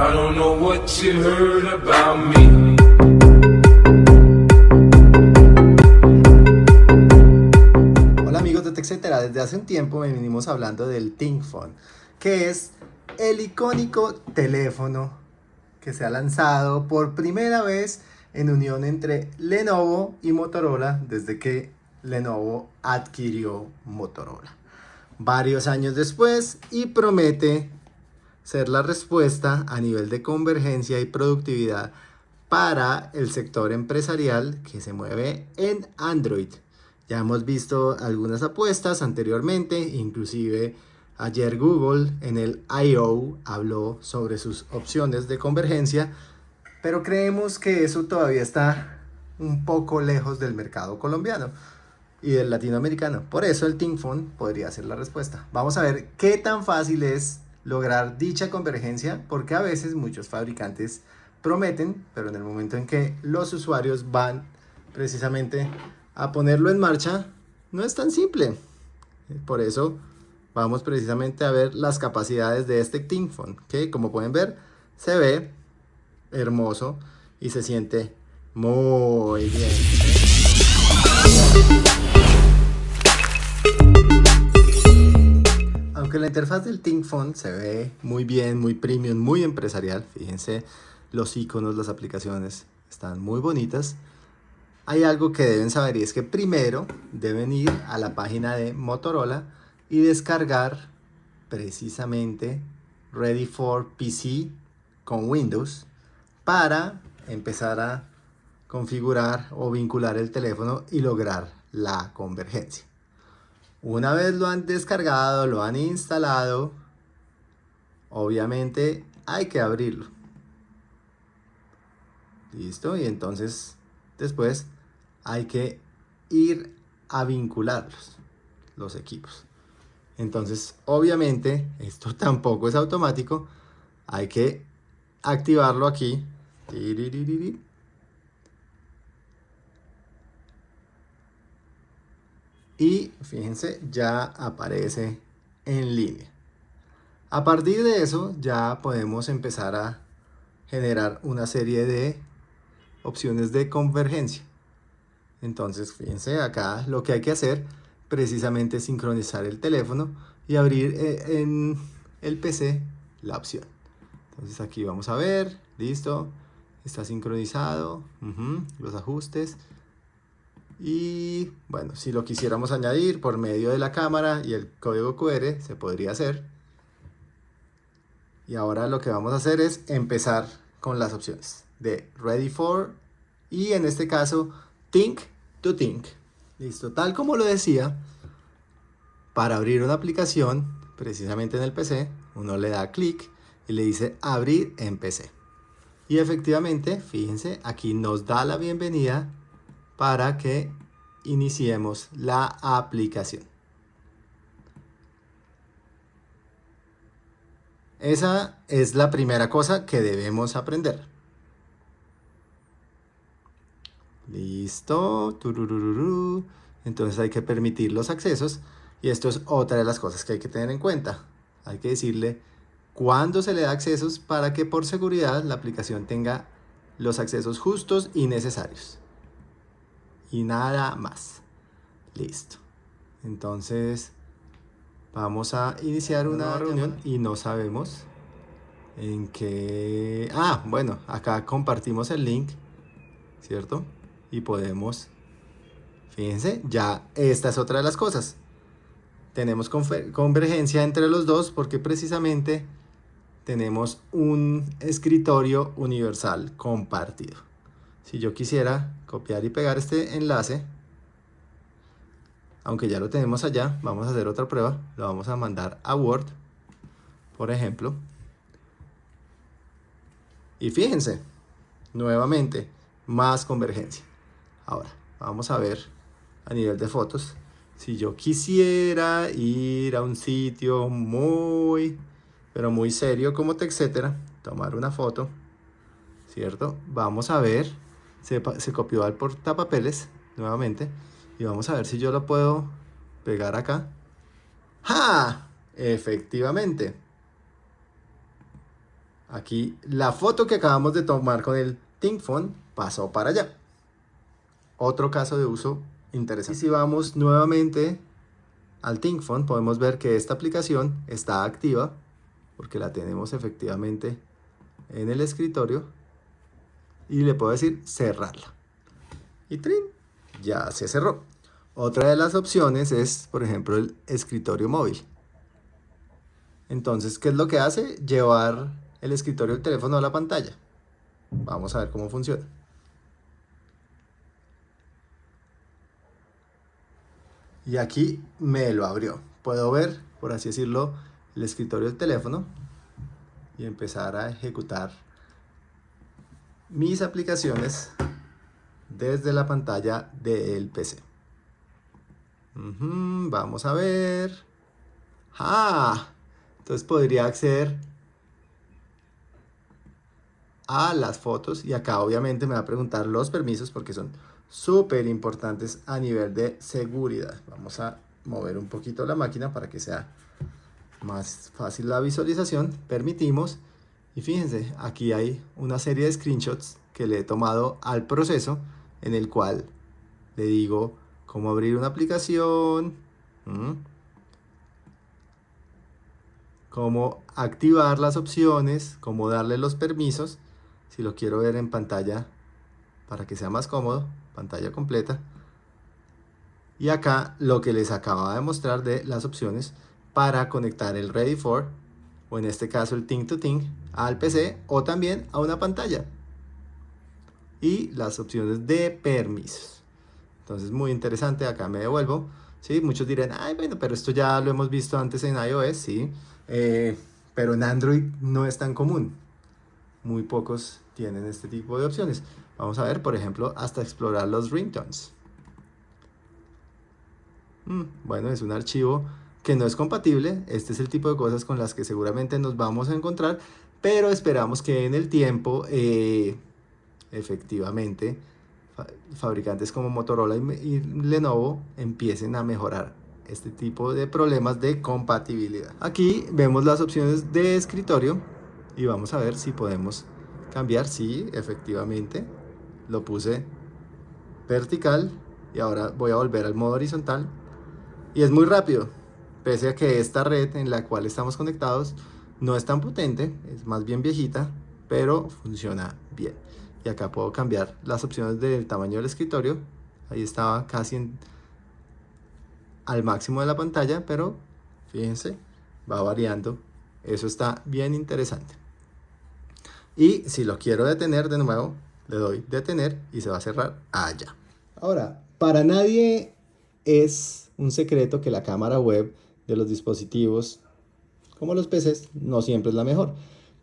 I don't know what heard about me. Hola amigos de TechCetera, desde hace un tiempo venimos hablando del ThinkPhone, que es el icónico teléfono que se ha lanzado por primera vez en unión entre Lenovo y Motorola desde que Lenovo adquirió Motorola. Varios años después y promete ser la respuesta a nivel de convergencia y productividad para el sector empresarial que se mueve en Android. Ya hemos visto algunas apuestas anteriormente, inclusive ayer Google en el I.O. habló sobre sus opciones de convergencia, pero creemos que eso todavía está un poco lejos del mercado colombiano y del latinoamericano. Por eso el ThinkPhone podría ser la respuesta. Vamos a ver qué tan fácil es lograr dicha convergencia, porque a veces muchos fabricantes prometen, pero en el momento en que los usuarios van precisamente a ponerlo en marcha, no es tan simple. Por eso vamos precisamente a ver las capacidades de este ThinkPhone, que como pueden ver, se ve hermoso y se siente muy bien. Aunque la interfaz del ThinkPhone se ve muy bien, muy premium, muy empresarial, fíjense los iconos, las aplicaciones están muy bonitas. Hay algo que deben saber y es que primero deben ir a la página de Motorola y descargar precisamente Ready for PC con Windows para empezar a configurar o vincular el teléfono y lograr la convergencia. Una vez lo han descargado, lo han instalado, obviamente hay que abrirlo. Listo, y entonces después hay que ir a vincularlos, los equipos. Entonces, obviamente, esto tampoco es automático, hay que activarlo aquí. Y fíjense ya aparece en línea. A partir de eso ya podemos empezar a generar una serie de opciones de convergencia. Entonces fíjense acá lo que hay que hacer precisamente es sincronizar el teléfono y abrir eh, en el PC la opción. Entonces aquí vamos a ver listo está sincronizado los ajustes y bueno, si lo quisiéramos añadir por medio de la cámara y el código QR, se podría hacer. Y ahora lo que vamos a hacer es empezar con las opciones de Ready for y en este caso Think to Think. Listo, tal como lo decía, para abrir una aplicación, precisamente en el PC, uno le da clic y le dice abrir en PC. Y efectivamente, fíjense, aquí nos da la bienvenida para que iniciemos la aplicación. Esa es la primera cosa que debemos aprender. Listo. Entonces hay que permitir los accesos. Y esto es otra de las cosas que hay que tener en cuenta. Hay que decirle cuándo se le da accesos para que por seguridad la aplicación tenga los accesos justos y necesarios y nada más. Listo. Entonces vamos a iniciar una reunión y no sabemos en qué... Ah, bueno, acá compartimos el link, ¿cierto? Y podemos... Fíjense, ya esta es otra de las cosas. Tenemos convergencia entre los dos porque precisamente tenemos un escritorio universal compartido. Si yo quisiera copiar y pegar este enlace, aunque ya lo tenemos allá, vamos a hacer otra prueba. Lo vamos a mandar a Word, por ejemplo. Y fíjense, nuevamente, más convergencia. Ahora, vamos a ver a nivel de fotos. Si yo quisiera ir a un sitio muy, pero muy serio como etcétera, tomar una foto, ¿cierto? Vamos a ver se, copió al portapapeles nuevamente y vamos a ver si yo lo puedo pegar acá. ¡Ja! Efectivamente. Aquí la foto que acabamos de tomar con el ThinkPhone pasó para allá. Otro caso de uso interesante. Y si vamos nuevamente al ThinkPhone, podemos ver que esta aplicación está activa porque la tenemos efectivamente en el escritorio y le puedo decir cerrarla. Y trin, ya se cerró. Otra de las opciones es, por ejemplo, el escritorio móvil. Entonces, ¿qué es lo que hace? Llevar el escritorio del teléfono a la pantalla. Vamos a ver cómo funciona. Y aquí me lo abrió. Puedo ver, por así decirlo, el escritorio del teléfono y empezar a ejecutar mis aplicaciones desde la pantalla del PC. vamos a ver. ¡Ah! Entonces podría acceder a las fotos y acá obviamente me va a preguntar los permisos porque son súper importantes a nivel de seguridad. Vamos a mover un poquito la máquina para que sea más fácil la visualización. Permitimos y fíjense, aquí hay una serie de screenshots que le he tomado al proceso en el cual le digo cómo abrir una aplicación, cómo activar las opciones, cómo darle los permisos, si lo quiero ver en pantalla para que sea más cómodo, pantalla completa. Y acá lo que les acababa de mostrar de las opciones para conectar el Ready For, o en este caso el Think to Think, al PC o también a una pantalla. Y las opciones de permisos. Entonces muy interesante, acá me devuelvo. ¿sí? Muchos dirán, ay bueno, pero esto ya lo hemos visto antes en iOS, sí. Eh, pero en Android no es tan común. Muy pocos tienen este tipo de opciones. Vamos a ver, por ejemplo, hasta explorar los ringtones. Mm, bueno, es un archivo que no es compatible. Este es el tipo de cosas con las que seguramente nos vamos a encontrar, pero esperamos que en el tiempo, eh, efectivamente, fabricantes como Motorola y Lenovo empiecen a mejorar este tipo de problemas de compatibilidad. Aquí vemos las opciones de escritorio y vamos a ver si podemos cambiar. Sí, efectivamente, lo puse vertical y ahora voy a volver al modo horizontal y es muy rápido pese a que esta red en la cual estamos conectados no es tan potente, es más bien viejita, pero funciona bien. Y acá puedo cambiar las opciones del tamaño del escritorio, ahí estaba casi al máximo de la pantalla, pero fíjense, va variando, eso está bien interesante. Y si lo quiero detener de nuevo, le doy detener y se va a cerrar allá. Ahora, para nadie es un secreto que la cámara web de los dispositivos, como los PCs, no siempre es la mejor.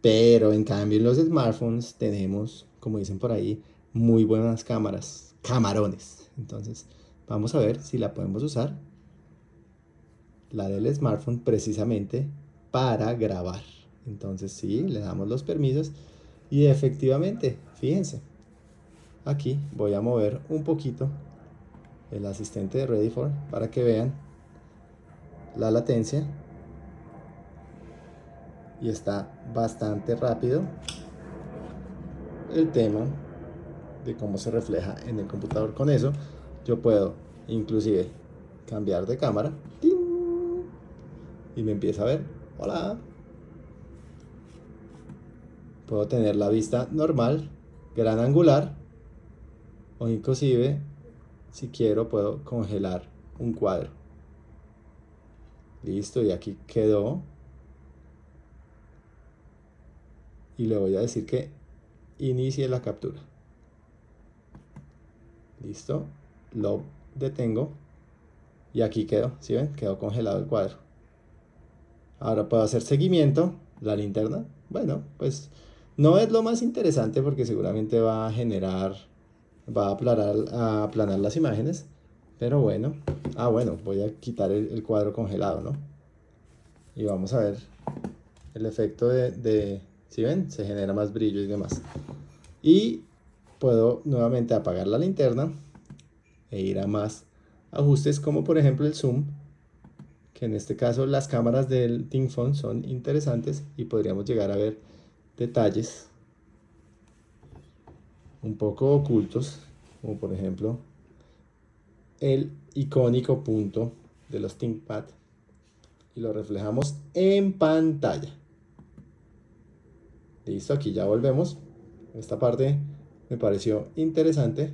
Pero en cambio en los smartphones tenemos, como dicen por ahí, muy buenas cámaras, camarones. Entonces vamos a ver si la podemos usar, la del smartphone precisamente para grabar. Entonces sí, le damos los permisos y efectivamente, fíjense, aquí voy a mover un poquito el asistente de Ready para que vean la latencia. Y está bastante rápido el tema de cómo se refleja en el computador. Con eso yo puedo inclusive cambiar de cámara. Y me empieza a ver. Hola puedo tener la vista normal gran angular o inclusive si quiero puedo congelar un cuadro Listo, y aquí quedó. Y le voy a decir que inicie la captura. Listo, lo detengo. Y aquí quedó, ¿sí ven? Quedó congelado el cuadro. Ahora puedo hacer seguimiento, la linterna. Bueno, pues no es lo más interesante porque seguramente va a generar, va a aplanar, a aplanar las imágenes. Pero bueno, ah bueno, voy a quitar el, cuadro congelado, ¿no? Y vamos a ver el efecto de, de, ¿sí ven? Se genera más brillo y demás. Y puedo nuevamente apagar la linterna e ir a más ajustes como por ejemplo el zoom que en este caso las cámaras del ThinkPhone son interesantes y podríamos llegar a ver detalles un poco ocultos, como por ejemplo el icónico punto de los ThinkPad y lo reflejamos en pantalla. Listo, aquí ya volvemos. Esta parte me pareció interesante.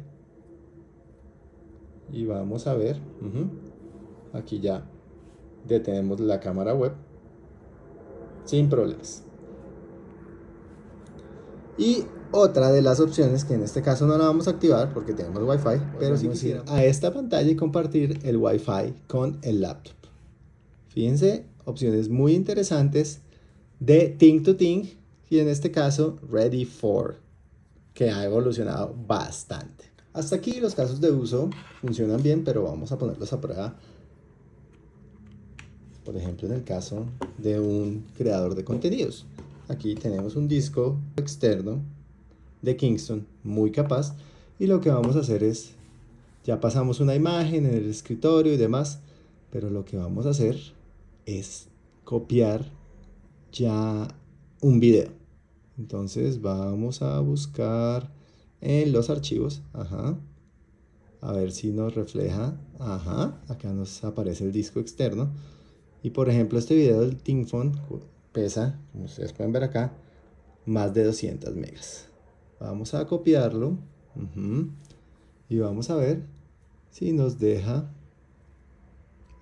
Y vamos a ver. Aquí ya detenemos la cámara web sin problemas. Y otra de las opciones que en este caso no la vamos a activar porque tenemos Wi-Fi, pero si quisiera a esta pantalla y compartir el Wi-Fi con el laptop. Fíjense, opciones muy interesantes de Think to Think y en este caso Ready for, que ha evolucionado bastante. Hasta aquí los casos de uso funcionan bien, pero vamos a ponerlos a prueba. Por ejemplo, en el caso de un creador de contenidos. Aquí tenemos un disco externo de Kingston muy capaz y lo que vamos a hacer es, ya pasamos una imagen en el escritorio y demás, pero lo que vamos a hacer es copiar ya un video. Entonces vamos a buscar en los archivos, ajá, a ver si nos refleja, ajá, acá nos aparece el disco externo. Y por ejemplo este video del ThinkPhone pesa, como ustedes pueden ver acá, más de 200 megas. Vamos a copiarlo y vamos a ver si nos deja,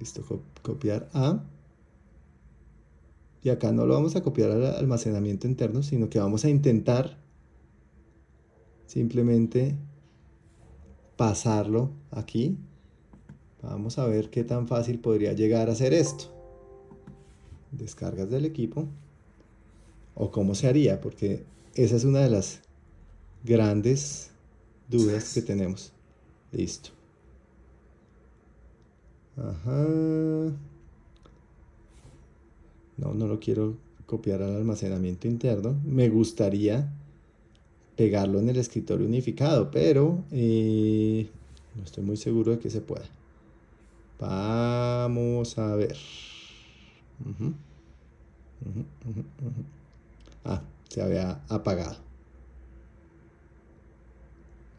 listo, copiar a y acá no lo vamos a copiar al almacenamiento interno, sino que vamos a intentar simplemente pasarlo aquí. Vamos a ver qué tan fácil podría llegar a ser esto. Descargas del equipo. O cómo se haría, porque esa es una de las grandes dudas que tenemos. Listo. Ajá. No, no lo quiero copiar al almacenamiento interno. Me gustaría pegarlo en el escritorio unificado, pero eh, no estoy muy seguro de que se pueda. Vamos a ver. Ah, se había apagado.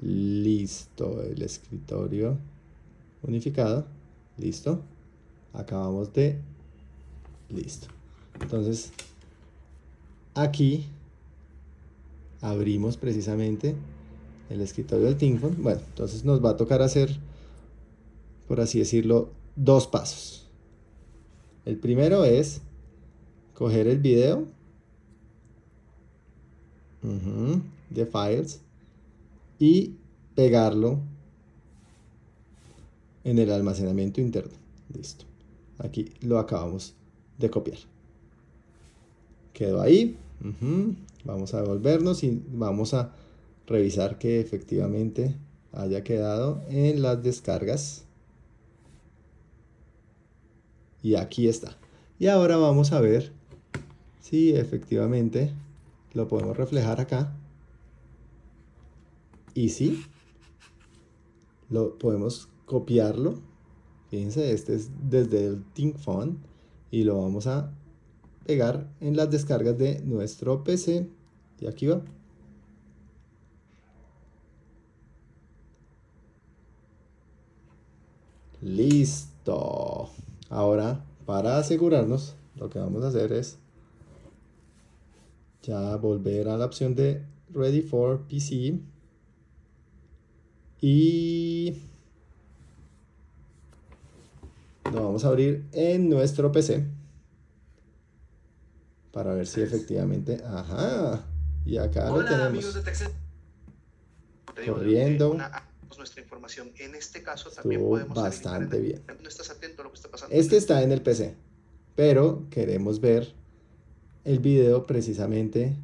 Listo, el escritorio unificado. Listo. Acabamos de... Listo. Entonces, aquí abrimos precisamente el escritorio del ThinkPhone. Bueno, entonces nos va a tocar hacer, por así decirlo, dos pasos. El primero es coger el video de files y pegarlo en el almacenamiento interno. Listo. Aquí lo acabamos de copiar quedó ahí. Vamos a devolvernos y vamos a revisar que efectivamente haya quedado en las descargas. Y aquí está. Y ahora vamos a ver si efectivamente lo podemos reflejar acá. Y si lo podemos copiarlo. Fíjense, este es desde el ThinkPhone y lo vamos a pegar en las descargas de nuestro PC. Y aquí va. Listo. Ahora, para asegurarnos, lo que vamos a hacer es ya volver a la opción de Ready for PC y lo vamos a abrir en nuestro PC para ver si efectivamente, ajá, y acá lo tenemos. Corriendo. Nuestra información. En este caso también podemos bastante bien. No estás atento a lo que está pasando. Este está en el PC, pero queremos ver el video precisamente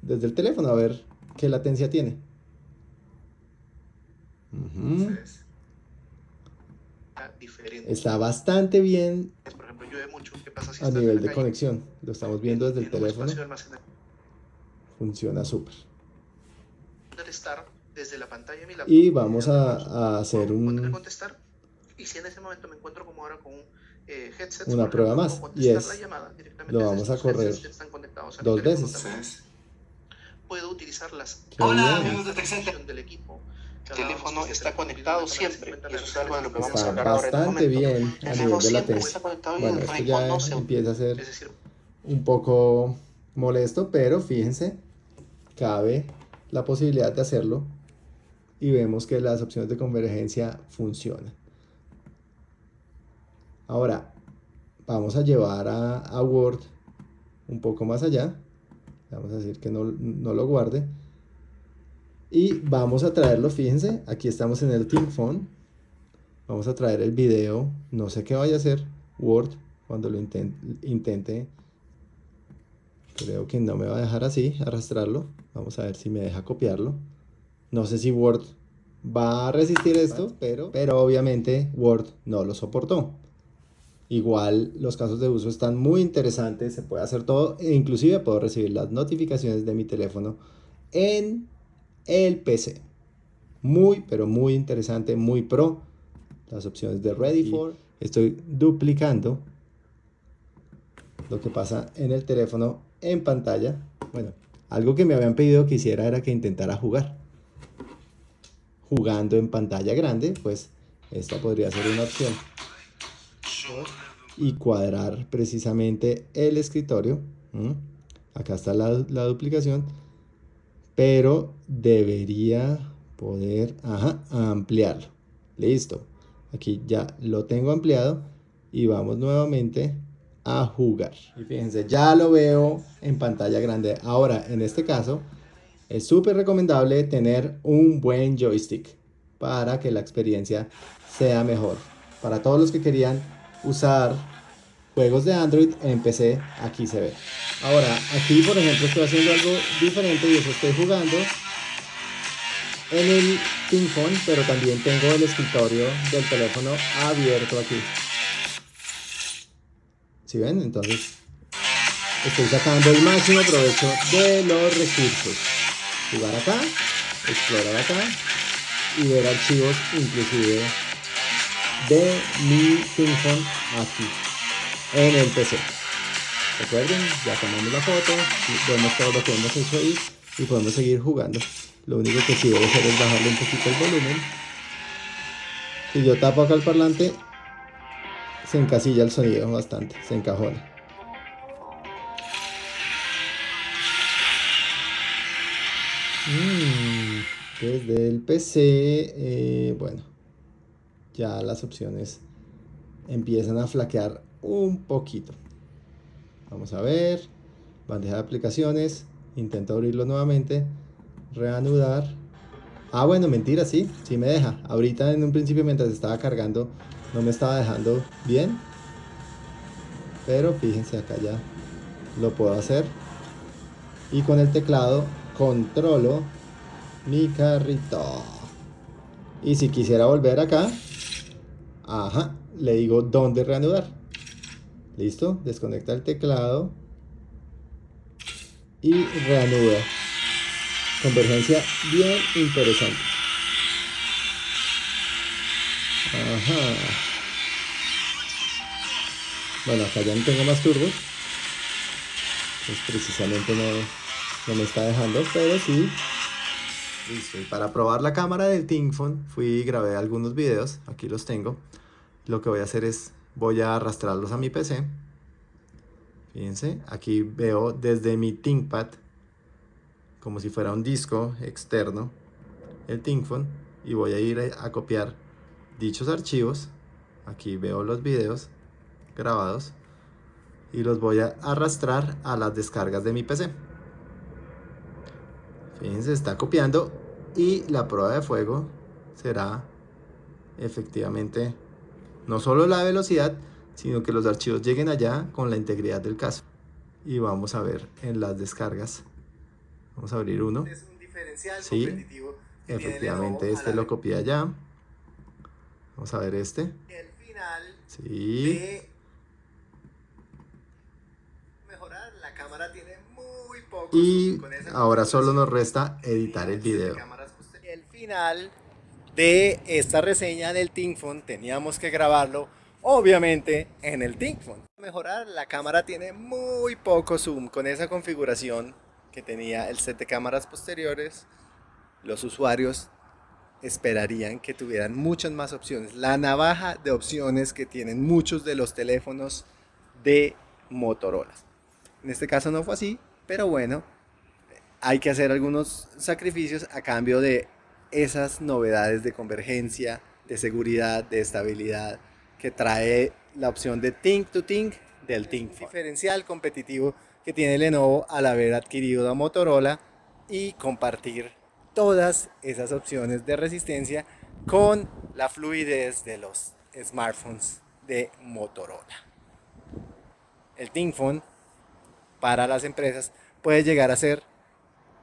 desde el teléfono, a ver qué latencia tiene. Está bastante bien a nivel de conexión. Lo estamos viendo desde el teléfono. Funciona súper. Y vamos a, hacer un, una prueba más. Y es, lo vamos a correr dos veces. puedo utilizar las Hola, amigos de del equipo. El teléfono está conectado siempre y eso es algo de lo que vamos a hablar ahora en un bastante momento. bien a El nivel de teléfono latencia. está conectado y Bueno, el esto ya no se empieza a ser decir, un poco molesto, pero fíjense, cabe la posibilidad de hacerlo y vemos que las opciones de convergencia funcionan. Ahora, vamos a llevar a, a Word un poco más allá. Vamos a decir que no, no lo guarde. Y vamos a traerlo, fíjense, aquí estamos en el Team Phone. Vamos a traer el video, no sé qué vaya a hacer Word cuando lo inten- intente. Creo que no me va a dejar así, arrastrarlo. Vamos a ver si me deja copiarlo. No sé si Word va a resistir esto, pero, pero obviamente Word no lo soportó. Igual los casos de uso están muy interesantes, se puede hacer todo e inclusive puedo recibir las notificaciones de mi teléfono en el PC. Muy, pero muy interesante, muy pro. Las opciones de Ready for. Estoy duplicando lo que pasa en el teléfono en pantalla. Bueno, algo que me habían pedido que hiciera era que intentara jugar. Jugando en pantalla grande, pues esta podría ser una opción. Y cuadrar precisamente el escritorio. Acá está la, la duplicación. Pero debería poder ajá, ampliarlo. Listo. Aquí ya lo tengo ampliado. Y vamos nuevamente a jugar. Y fíjense, ya lo veo en pantalla grande. Ahora, en este caso, es súper recomendable tener un buen joystick para que la experiencia sea mejor. Para todos los que querían usar juegos de Android en PC, aquí se ve. Ahora, aquí por ejemplo estoy haciendo algo diferente y eso estoy jugando en el ping pero también tengo el escritorio del teléfono abierto aquí. ¿Sí ven? Entonces estoy sacando el máximo provecho de los recursos. Jugar acá, explorar acá y ver archivos inclusive de mi ping aquí en el PC. Recuerden, ya tomamos la foto, vemos todo lo que hemos hecho ahí y podemos seguir jugando. Lo único que sí debo hacer es bajarle un poquito el volumen. Si yo tapo acá el parlante, se encasilla el sonido bastante, se encajona. Mm, desde el PC, eh, bueno, ya las opciones empiezan a flaquear un poquito. Vamos a ver, bandeja de aplicaciones, intento abrirlo nuevamente, reanudar. Ah, bueno, mentira, sí, sí me deja. Ahorita en un principio mientras estaba cargando no me estaba dejando bien. Pero fíjense acá ya lo puedo hacer. Y con el teclado controlo mi carrito. Y si quisiera volver acá, ajá, le digo dónde reanudar. Listo, desconecta el teclado y reanuda. Convergencia bien interesante. Ajá. Bueno, acá ya no tengo más turbos. Pues precisamente no, no me está dejando, pero sí. Listo, y para probar la cámara del Tingphone fui y grabé algunos videos, aquí los tengo. Lo que voy a hacer es, voy a arrastrarlos a mi PC. Fíjense, aquí veo desde mi ThinkPad, como si fuera un disco externo, el Tingphone, y voy a ir a copiar dichos archivos. Aquí veo los videos grabados y los voy a arrastrar a las descargas de mi PC. Fíjense, está copiando y la prueba de fuego será efectivamente no solo la velocidad, sino que los archivos lleguen allá con la integridad del caso. Y vamos a ver en las descargas. Vamos a abrir uno. Es un diferencial Sí, competitivo Efectivamente, este lo copié allá. Vamos a ver este. El final Sí. de mejorar la cámara tiene muy poco Y ahora solo nos resta editar el video. El final de esta reseña del Tingphone teníamos que grabarlo obviamente en el Tingphone. Mejorar la cámara tiene muy poco zoom con esa configuración que tenía el set de cámaras posteriores, los usuarios esperarían que tuvieran muchas más opciones. La navaja de opciones que tienen muchos de los teléfonos de Motorola. En este caso no fue así, pero bueno, hay que hacer algunos sacrificios a cambio de esas novedades de convergencia, de seguridad, de estabilidad que trae la opción de Think to Think del Think Diferencial competitivo que tiene Lenovo al haber adquirido a Motorola y compartir todas esas opciones de resistencia con la fluidez de los smartphones de Motorola. El ThinkPhone para las empresas puede llegar a ser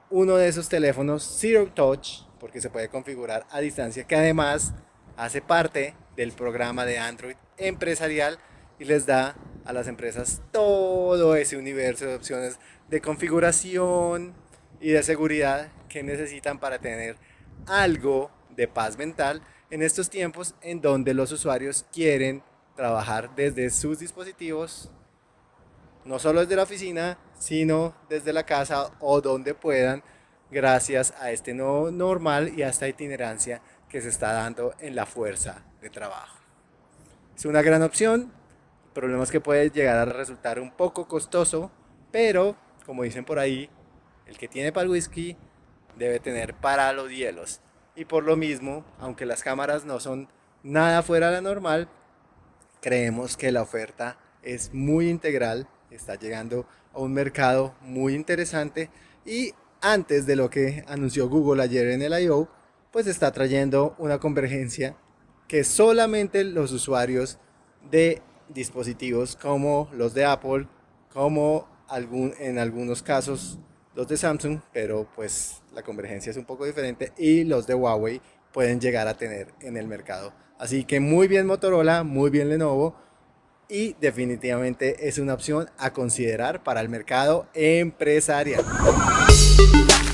uno de esos teléfonos Zero Touch porque se puede configurar a distancia que además hace parte del programa de Android empresarial y les da a las empresas todo ese universo de opciones de configuración y de seguridad que necesitan para tener algo de paz mental en estos tiempos en donde los usuarios quieren trabajar desde sus dispositivos, no solo desde la oficina, sino desde la casa o donde puedan, gracias a este nuevo normal y a esta itinerancia que se está dando en la fuerza de trabajo. Es una gran opción, el problema es que puede llegar a resultar un poco costoso, pero como dicen por ahí, el que tiene para whisky debe tener para los hielos. Y por lo mismo, aunque las cámaras no son nada fuera de la normal, creemos que la oferta es muy integral, está llegando a un mercado muy interesante y antes de lo que anunció Google ayer en el I.O., pues está trayendo una convergencia que solamente los usuarios de dispositivos como los de Apple, como algún, en algunos casos los de Samsung, pero pues la convergencia es un poco diferente y los de Huawei pueden llegar a tener en el mercado. Así que muy bien Motorola, muy bien Lenovo y definitivamente es una opción a considerar para el mercado empresarial. Thank